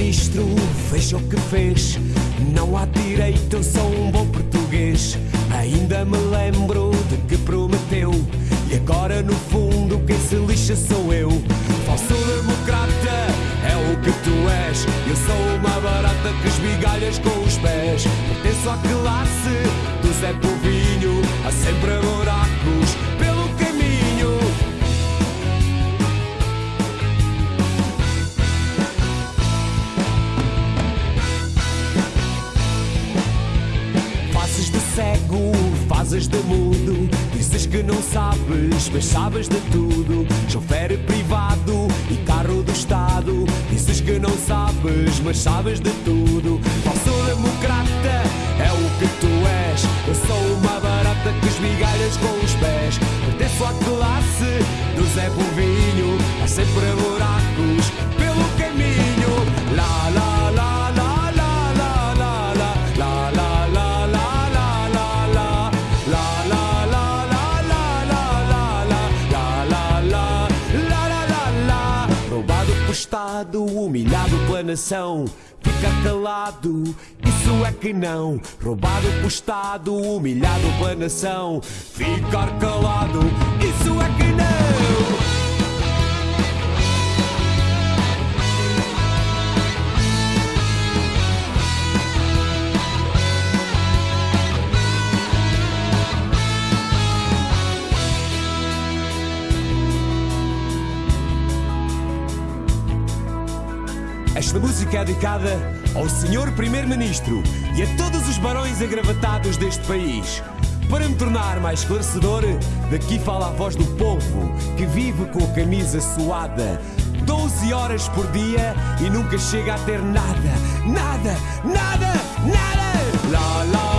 primeiro-ministro fez o que fez. Não há direito, eu sou um bom português. Ainda me lembro de que prometeu. E agora, no fundo, quem se lixa sou eu. Falso democrata é o que tu és. Eu sou uma barata que esmigalhas com os pés. Pertenço à classe do Zé Povinho. Há sempre cego, fazes de mudo. Dizes que não sabes, mas sabes de tudo. Chofer privado e carro do Estado. Dizes que não sabes, mas sabes de tudo. Falso democrata é o que tu és. Eu sou uma barata que esmigalhas com os pés. Pertenço à classe do Zé Povinho. Há sempre Pelo Estado, humilhado pela nação. Ficar calado, isso é que não. Roubado pelo Estado, humilhado pela nação. Ficar calado, isso é que não. Esta música é dedicada ao Senhor Primeiro-Ministro e a todos os barões agravatados deste país. Para me tornar mais esclarecedor, daqui fala a voz do povo que vive com a camisa suada. 12 horas por dia e nunca chega a ter nada, nada, nada, nada. Lá, lá,